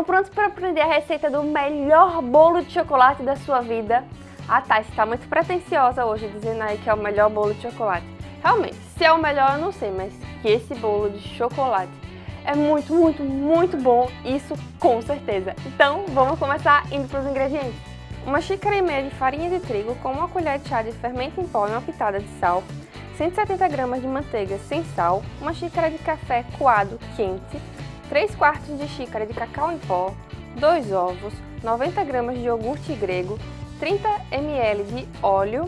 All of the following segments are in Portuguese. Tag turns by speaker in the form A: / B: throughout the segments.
A: Estão prontos para aprender a receita do melhor bolo de chocolate da sua vida? Ah tá, está muito pretensiosa hoje dizendo aí que é o melhor bolo de chocolate. Realmente, se é o melhor eu não sei, mas que esse bolo de chocolate é muito, muito, muito bom, isso com certeza. Então, vamos começar indo para os ingredientes. Uma xícara e meia de farinha de trigo com uma colher de chá de fermento em pó e uma pitada de sal, 170 gramas de manteiga sem sal, uma xícara de café coado quente, 3 quartos de xícara de cacau em pó, 2 ovos, 90 gramas de iogurte grego, 30 ml de óleo,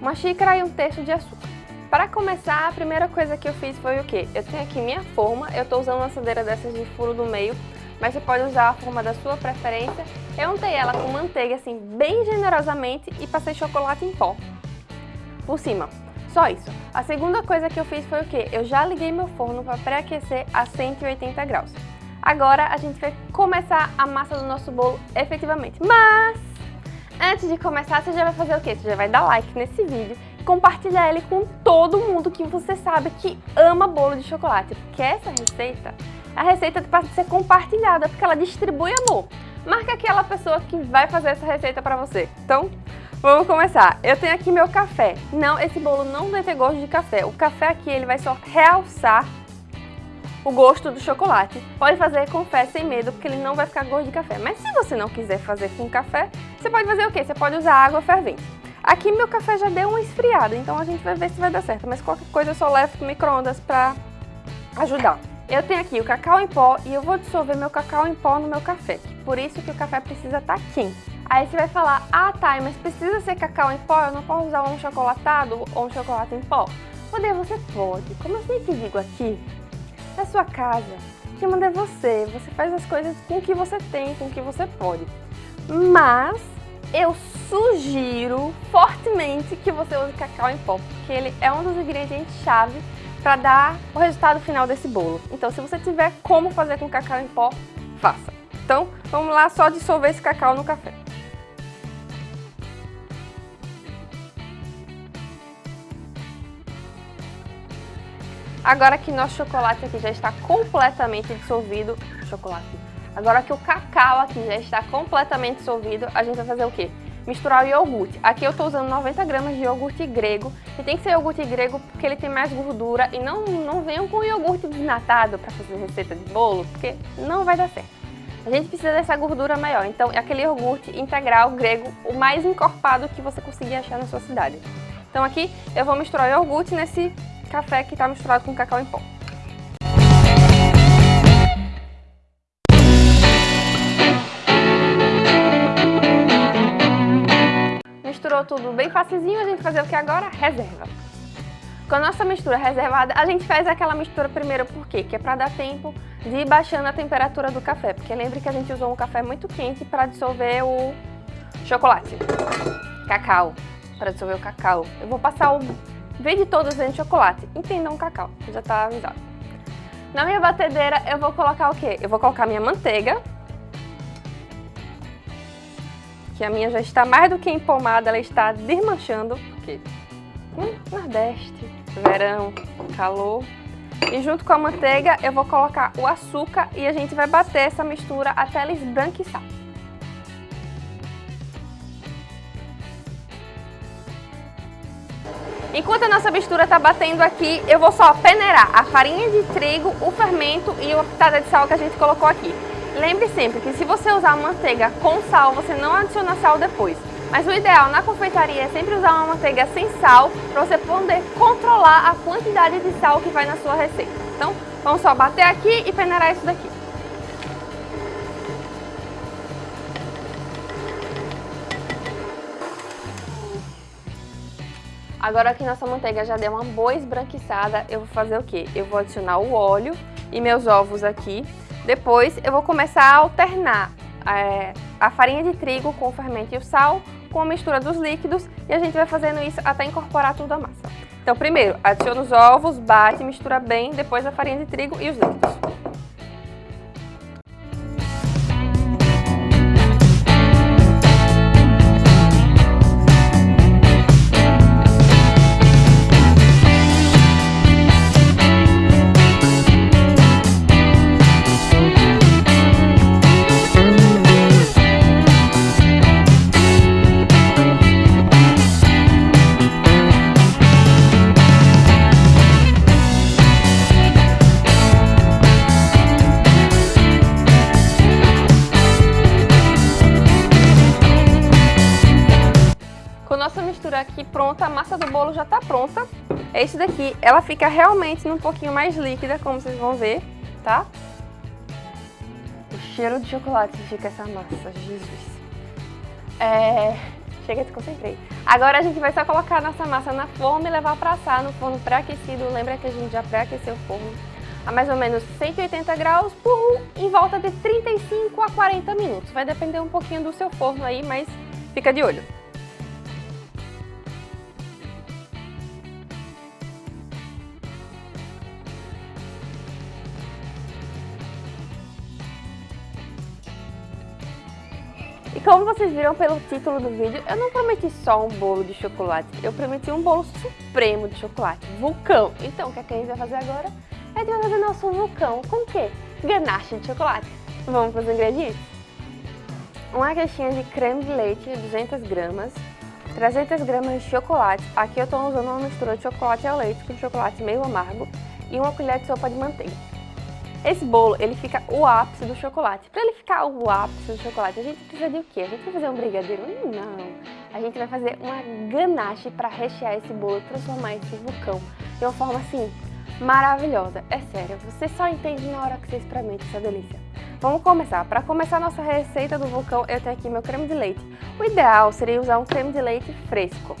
A: uma xícara e um terço de açúcar. Para começar, a primeira coisa que eu fiz foi o quê? Eu tenho aqui minha forma, eu estou usando uma assadeira dessas de furo do meio, mas você pode usar a forma da sua preferência. Eu untei ela com manteiga assim bem generosamente e passei chocolate em pó por cima. Só isso. A segunda coisa que eu fiz foi o quê? Eu já liguei meu forno para pré-aquecer a 180 graus. Agora a gente vai começar a massa do nosso bolo efetivamente. Mas, antes de começar, você já vai fazer o quê? Você já vai dar like nesse vídeo e compartilhar ele com todo mundo que você sabe que ama bolo de chocolate. Porque essa receita, a receita para ser compartilhada, porque ela distribui amor. Marca aquela pessoa que vai fazer essa receita para você. Então, Vamos começar. Eu tenho aqui meu café. Não, esse bolo não vai ter gosto de café. O café aqui ele vai só realçar o gosto do chocolate. Pode fazer com fé sem medo, porque ele não vai ficar gosto de café. Mas se você não quiser fazer com café, você pode fazer o quê? Você pode usar água fervente. Aqui meu café já deu uma esfriada, então a gente vai ver se vai dar certo. Mas qualquer coisa eu só levo pro micro-ondas pra ajudar. Eu tenho aqui o cacau em pó e eu vou dissolver meu cacau em pó no meu café. Por isso que o café precisa estar tá quente. Aí você vai falar, ah tá, mas precisa ser cacau em pó? Eu não posso usar um chocolatado ou um chocolate em pó? Poder você pode. Como eu sempre digo aqui, é sua casa. Que manda é você. Você faz as coisas com o que você tem, com o que você pode. Mas eu sugiro fortemente que você use cacau em pó, porque ele é um dos ingredientes-chave para dar o resultado final desse bolo. Então, se você tiver como fazer com cacau em pó, faça. Então, vamos lá só dissolver esse cacau no café. Agora que nosso chocolate aqui já está completamente dissolvido, chocolate, agora que o cacau aqui já está completamente dissolvido, a gente vai fazer o quê? Misturar o iogurte. Aqui eu estou usando 90 gramas de iogurte grego, e tem que ser iogurte grego porque ele tem mais gordura, e não, não venham com iogurte desnatado para fazer receita de bolo, porque não vai dar certo. A gente precisa dessa gordura maior, então é aquele iogurte integral grego, o mais encorpado que você conseguir achar na sua cidade. Então aqui eu vou misturar o iogurte nesse café que está misturado com cacau em pó. Misturou tudo bem facilzinho, a gente vai fazer o que agora? Reserva. Com a nossa mistura reservada, a gente faz aquela mistura primeiro por quê? Que é para dar tempo de ir baixando a temperatura do café, porque lembre que a gente usou um café muito quente para dissolver o chocolate, cacau, para dissolver o cacau. Eu vou passar o Vende todos dentro de chocolate. Entendam cacau, já tá avisado. Na minha batedeira eu vou colocar o quê? Eu vou colocar minha manteiga. Que a minha já está mais do que empomada, ela está desmanchando. Porque hum, Nordeste, verão, calor. E junto com a manteiga eu vou colocar o açúcar e a gente vai bater essa mistura até ela esbranquiçar. Enquanto a nossa mistura está batendo aqui, eu vou só peneirar a farinha de trigo, o fermento e a pitada de sal que a gente colocou aqui. Lembre sempre que se você usar manteiga com sal, você não adiciona sal depois. Mas o ideal na confeitaria é sempre usar uma manteiga sem sal para você poder controlar a quantidade de sal que vai na sua receita. Então, vamos só bater aqui e peneirar isso daqui. Agora que nossa manteiga já deu uma boa esbranquiçada, eu vou fazer o quê? Eu vou adicionar o óleo e meus ovos aqui. Depois eu vou começar a alternar é, a farinha de trigo com o fermento e o sal com a mistura dos líquidos e a gente vai fazendo isso até incorporar tudo a massa. Então primeiro, adiciona os ovos, bate, mistura bem, depois a farinha de trigo e os líquidos. Bolo já tá pronta. Esse daqui, ela fica realmente um pouquinho mais líquida, como vocês vão ver, tá? O cheiro de chocolate fica essa massa, Jesus. É... Chega, desconcentrei. Agora a gente vai só colocar nossa massa na forma e levar para assar no forno pré-aquecido. Lembra que a gente já pré-aqueceu o forno a mais ou menos 180 graus por em volta de 35 a 40 minutos. Vai depender um pouquinho do seu forno aí, mas fica de olho. Como vocês viram pelo título do vídeo, eu não prometi só um bolo de chocolate, eu prometi um bolo supremo de chocolate, vulcão. Então, o que, é que a gente vai fazer agora? A gente vai fazer nosso vulcão com o quê? Ganache de chocolate. Vamos para os ingredientes? Uma caixinha de creme de leite, 200 gramas, 300 gramas de chocolate, aqui eu estou usando uma mistura de chocolate ao leite com chocolate meio amargo e uma colher de sopa de manteiga. Esse bolo, ele fica o ápice do chocolate. Para ele ficar o ápice do chocolate, a gente precisa de o quê? A gente vai fazer um brigadeiro? Não. A gente vai fazer uma ganache para rechear esse bolo, transformar esse vulcão de uma forma assim, maravilhosa. É sério, você só entende na hora que você experimenta essa delícia. Vamos começar. Para começar nossa receita do vulcão, eu tenho aqui meu creme de leite. O ideal seria usar um creme de leite fresco.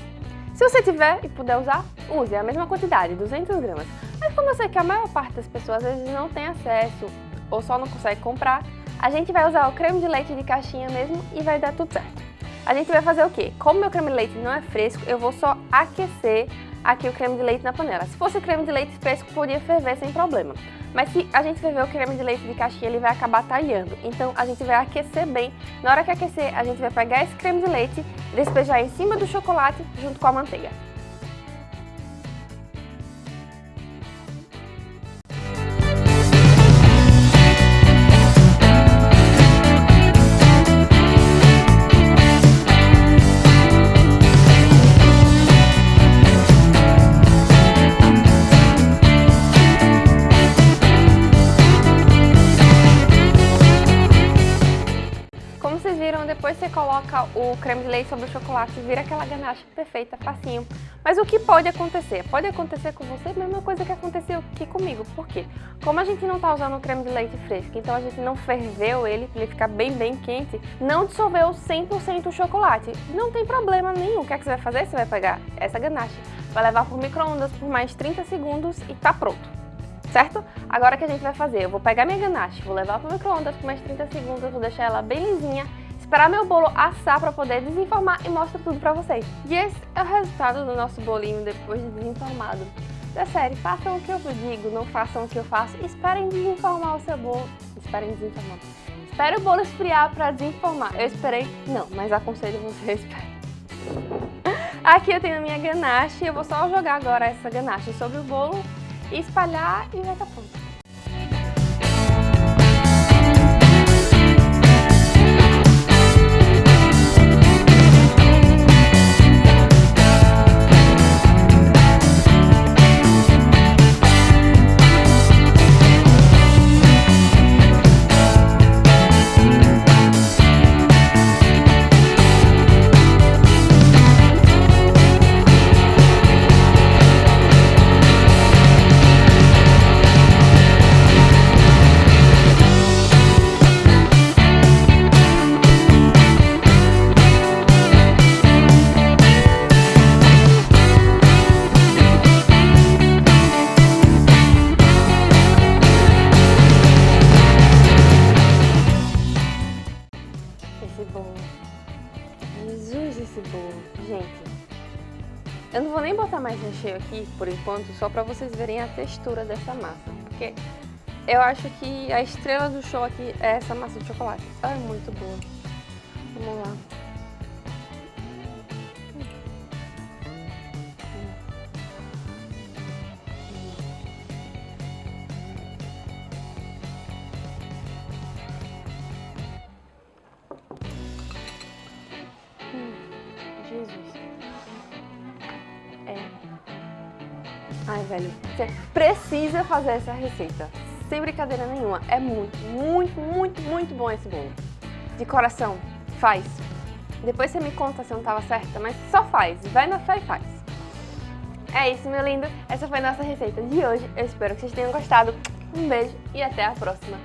A: Se você tiver e puder usar, use a mesma quantidade, 200 gramas. Mas como eu sei que a maior parte das pessoas às vezes não tem acesso ou só não consegue comprar, a gente vai usar o creme de leite de caixinha mesmo e vai dar tudo certo. A gente vai fazer o quê? Como meu creme de leite não é fresco, eu vou só aquecer aqui o creme de leite na panela. Se fosse o creme de leite fresco, podia ferver sem problema. Mas se a gente ferver o creme de leite de caixinha, ele vai acabar talhando. Então a gente vai aquecer bem. Na hora que aquecer, a gente vai pegar esse creme de leite, despejar em cima do chocolate junto com a manteiga. Coloca o creme de leite sobre o chocolate, vira aquela ganache perfeita, facinho. Mas o que pode acontecer? Pode acontecer com você a mesma coisa que aconteceu aqui comigo. Por quê? Como a gente não está usando o creme de leite fresco, então a gente não ferveu ele ele ficar bem, bem quente, não dissolveu 100% o chocolate. Não tem problema nenhum. O que, é que você vai fazer? Você vai pegar essa ganache, vai levar por micro-ondas por mais 30 segundos e tá pronto certo? Agora o que a gente vai fazer? Eu vou pegar minha ganache, vou levar para o micro-ondas por mais 30 segundos, vou deixar ela bem lisinha esperar meu bolo assar para poder desenformar e mostrar tudo para vocês. E esse é o resultado do nosso bolinho depois de desenformado. Da série, façam o que eu digo, não façam o que eu faço. Esperem desenformar o seu bolo. Esperem desenformar. Espere o bolo esfriar para desenformar. Eu esperei? Não, mas aconselho você a esperar. Aqui eu tenho a minha ganache. Eu vou só jogar agora essa ganache sobre o bolo espalhar e vai estar pronto. Recheio aqui, por enquanto, só para vocês verem a textura dessa massa. Porque eu acho que a estrela do show aqui é essa massa de chocolate. é muito boa. Vamos lá. Ai, velho, você precisa fazer essa receita. Sem brincadeira nenhuma. É muito, muito, muito, muito bom esse bolo. De coração, faz. Depois você me conta se não estava certa, mas só faz. Vai na fé e faz. É isso, meu lindo. Essa foi a nossa receita de hoje. Eu espero que vocês tenham gostado. Um beijo e até a próxima.